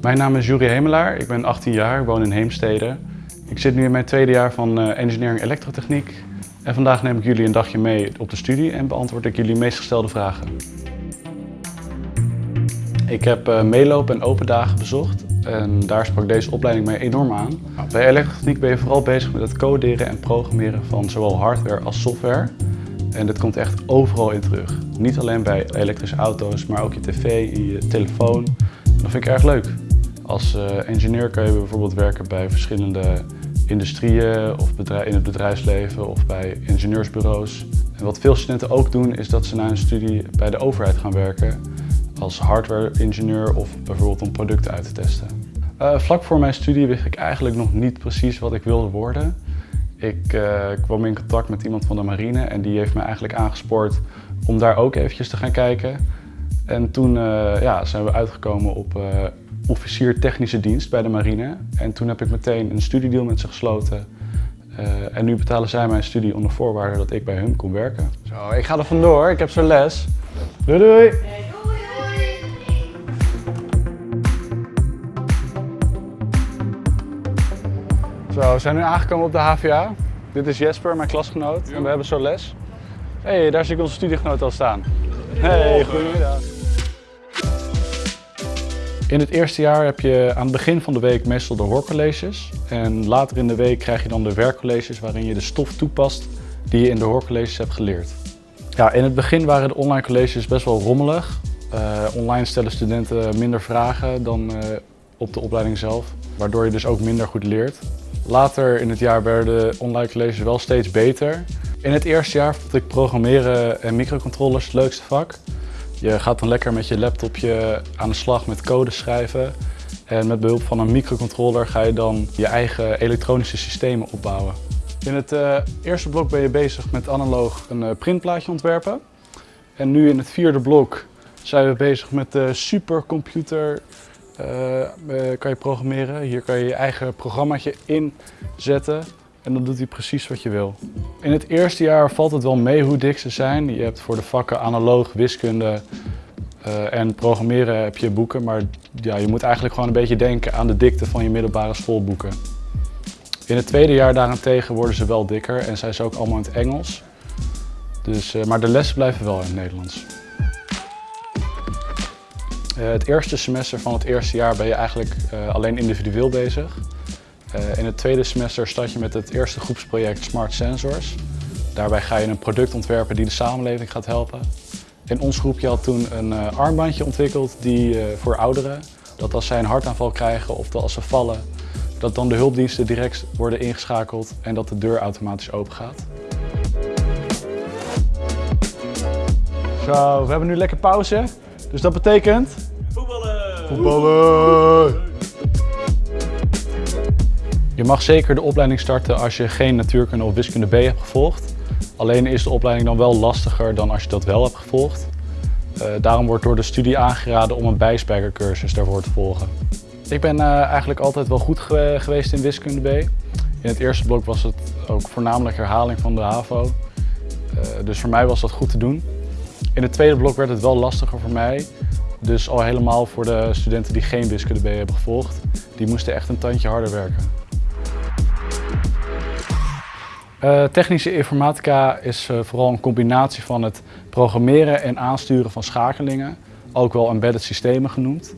Mijn naam is Juri Hemelaar, ik ben 18 jaar, woon in Heemstede. Ik zit nu in mijn tweede jaar van uh, engineering elektrotechniek. En vandaag neem ik jullie een dagje mee op de studie en beantwoord ik jullie meest gestelde vragen. Ik heb uh, meelopen en open dagen bezocht en daar sprak deze opleiding mij enorm aan. Bij elektrotechniek ben je vooral bezig met het coderen en programmeren van zowel hardware als software. En dit komt echt overal in terug. Niet alleen bij elektrische auto's, maar ook je tv, je telefoon. dat vind ik erg leuk. Als uh, engineer kan je bijvoorbeeld werken bij verschillende industrieën of in het bedrijfsleven of bij ingenieursbureaus. En wat veel studenten ook doen is dat ze na hun studie bij de overheid gaan werken als hardware-ingenieur of bijvoorbeeld om producten uit te testen. Uh, vlak voor mijn studie wist ik eigenlijk nog niet precies wat ik wilde worden. Ik uh, kwam in contact met iemand van de marine en die heeft me eigenlijk aangespoord om daar ook eventjes te gaan kijken. En toen uh, ja, zijn we uitgekomen op officier technische dienst bij de marine. En toen heb ik meteen een studiedeal met ze gesloten. Uh, en nu betalen zij mijn studie onder voorwaarde dat ik bij hun kon werken. Zo, ik ga er vandoor. Ik heb zo'n les. Doei doei! Zo, we zijn nu aangekomen op de HVA. Dit is Jesper, mijn klasgenoot. En we hebben zo'n les. Hé, hey, daar zie ik onze studiegenoot al staan. Hey, goedemiddag. In het eerste jaar heb je aan het begin van de week meestal de hoorcolleges. En later in de week krijg je dan de werkcolleges waarin je de stof toepast die je in de hoorcolleges hebt geleerd. Ja, in het begin waren de online colleges best wel rommelig. Uh, online stellen studenten minder vragen dan uh, op de opleiding zelf, waardoor je dus ook minder goed leert. Later in het jaar werden de online colleges wel steeds beter. In het eerste jaar vond ik programmeren en microcontrollers het leukste vak. Je gaat dan lekker met je laptopje aan de slag met code schrijven. En met behulp van een microcontroller ga je dan je eigen elektronische systemen opbouwen. In het uh, eerste blok ben je bezig met analoog een uh, printplaatje ontwerpen. En nu in het vierde blok zijn we bezig met de supercomputer. Uh, kan je programmeren. Hier kan je je eigen programmaatje inzetten en dan doet hij precies wat je wil. In het eerste jaar valt het wel mee hoe dik ze zijn. Je hebt voor de vakken analoog, wiskunde uh, en programmeren heb je boeken. Maar ja, je moet eigenlijk gewoon een beetje denken aan de dikte van je middelbare schoolboeken. In het tweede jaar daarentegen worden ze wel dikker en zijn ze ook allemaal in het Engels. Dus, maar de lessen blijven wel in het Nederlands. Uh, het eerste semester van het eerste jaar ben je eigenlijk alleen individueel bezig. Uh, in het tweede semester start je met het eerste groepsproject Smart Sensors. Daarbij ga je een product ontwerpen die de samenleving gaat helpen. In ons groepje had toen een armbandje ontwikkeld die, voor ouderen. Dat als zij een hartaanval krijgen of als ze vallen, dat dan de hulpdiensten direct worden ingeschakeld en dat de deur automatisch open gaat. Zo, we hebben nu lekker pauze. Dus dat betekent... Voetballen! Voetballen! Je mag zeker de opleiding starten als je geen natuurkunde of wiskunde B hebt gevolgd. Alleen is de opleiding dan wel lastiger dan als je dat wel hebt gevolgd. Uh, daarom wordt door de studie aangeraden om een bijspijkercursus daarvoor te volgen. Ik ben uh, eigenlijk altijd wel goed ge geweest in wiskunde B. In het eerste blok was het ook voornamelijk herhaling van de HAVO. Uh, dus voor mij was dat goed te doen. In het tweede blok werd het wel lastiger voor mij. Dus al helemaal voor de studenten die geen wiskunde B hebben gevolgd. Die moesten echt een tandje harder werken. Uh, technische informatica is uh, vooral een combinatie van het programmeren en aansturen van schakelingen, ook wel embedded systemen genoemd.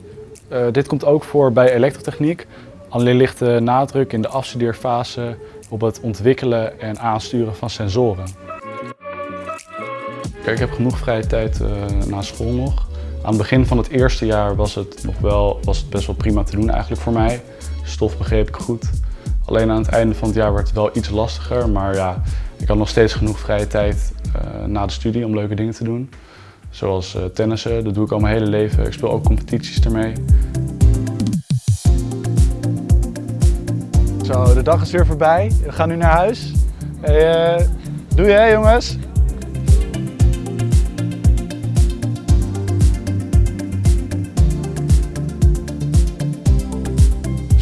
Uh, dit komt ook voor bij elektrotechniek, alleen ligt de nadruk in de afstudeerfase op het ontwikkelen en aansturen van sensoren. Kijk, ik heb genoeg vrije tijd na school nog. Aan het begin van het eerste jaar was het, nog wel, was het best wel prima te doen eigenlijk voor mij. Stof begreep ik goed. Alleen aan het einde van het jaar werd het wel iets lastiger, maar ja, ik had nog steeds genoeg vrije tijd uh, na de studie om leuke dingen te doen. Zoals uh, tennissen, dat doe ik al mijn hele leven. Ik speel ook competities ermee. Zo, de dag is weer voorbij. We gaan nu naar huis. Hey, doei hè jongens!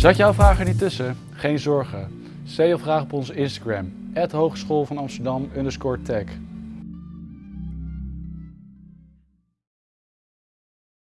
Zat jouw vraag er niet tussen? Geen zorgen. Stel je vraag op onze Instagram, Hogeschool van Amsterdam tech.